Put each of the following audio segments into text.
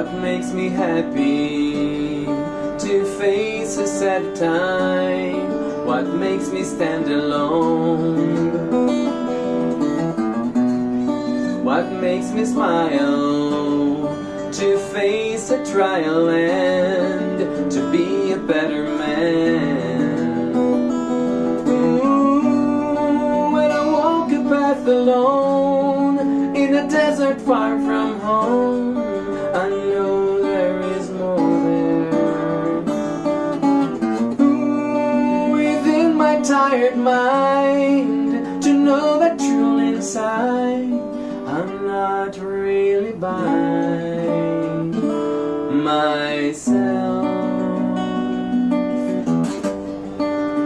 What makes me happy to face a sad time? What makes me stand alone? What makes me smile to face a trial and to be a better man? When I walk a path alone in a desert far from home tired mind, to know that truly inside, I'm not really by myself.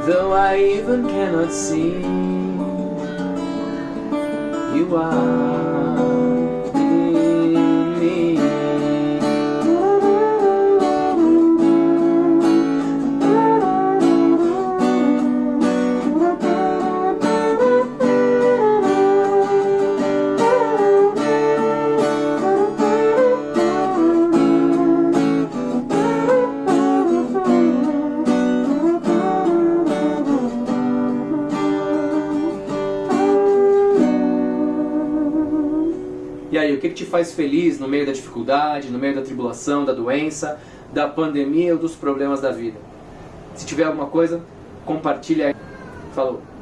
Though I even cannot see, you are E aí, o que, que te faz feliz no meio da dificuldade, no meio da tribulação, da doença, da pandemia ou dos problemas da vida? Se tiver alguma coisa, compartilha aí. Falou!